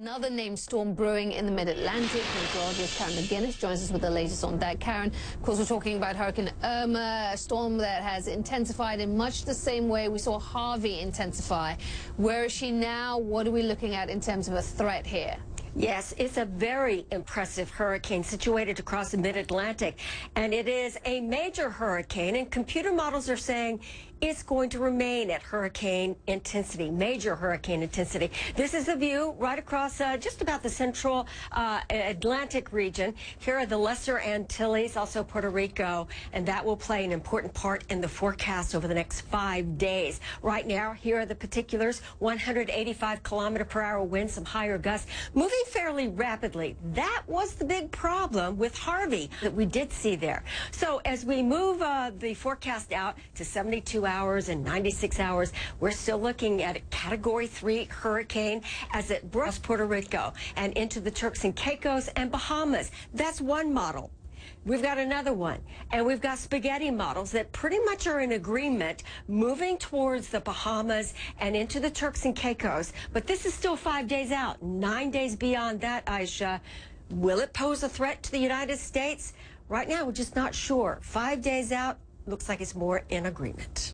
Another named storm brewing in the mid-Atlantic. Meteorologist Karen McGinnis joins us with the latest on that. Karen, of course, we're talking about Hurricane Irma, a storm that has intensified in much the same way we saw Harvey intensify. Where is she now? What are we looking at in terms of a threat here? Yes, it's a very impressive hurricane situated across the mid-Atlantic, and it is a major hurricane, and computer models are saying it's going to remain at hurricane intensity, major hurricane intensity. This is the view right across uh, just about the central uh, Atlantic region. Here are the Lesser Antilles, also Puerto Rico, and that will play an important part in the forecast over the next five days. Right now, here are the particulars, 185 kilometer per hour winds, some higher gusts, moving fairly rapidly. That was the big problem with Harvey that we did see there. So as we move uh, the forecast out to 72 hours and 96 hours, we're still looking at a Category 3 hurricane as it brushes Puerto Rico and into the Turks and Caicos and Bahamas. That's one model. We've got another one, and we've got spaghetti models that pretty much are in agreement moving towards the Bahamas and into the Turks and Caicos. But this is still five days out, nine days beyond that, Aisha. Will it pose a threat to the United States? Right now, we're just not sure. Five days out, looks like it's more in agreement.